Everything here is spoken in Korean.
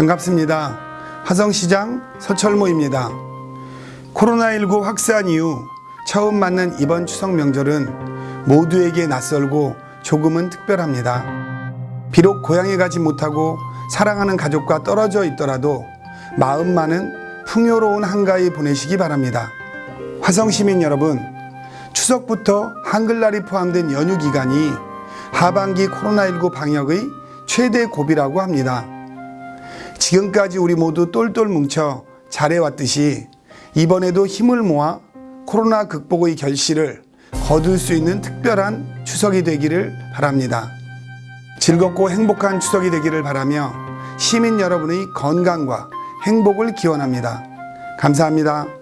반갑습니다. 화성시장 서철모입니다. 코로나19 확산 이후 처음 맞는 이번 추석 명절은 모두에게 낯설고 조금은 특별합니다. 비록 고향에 가지 못하고 사랑하는 가족과 떨어져 있더라도 마음만은 풍요로운 한가위 보내시기 바랍니다. 화성시민 여러분, 추석부터 한글날이 포함된 연휴 기간이 하반기 코로나19 방역의 최대 고비라고 합니다. 지금까지 우리 모두 똘똘 뭉쳐 잘해왔듯이 이번에도 힘을 모아 코로나 극복의 결실을 거둘 수 있는 특별한 추석이 되기를 바랍니다. 즐겁고 행복한 추석이 되기를 바라며 시민 여러분의 건강과 행복을 기원합니다. 감사합니다.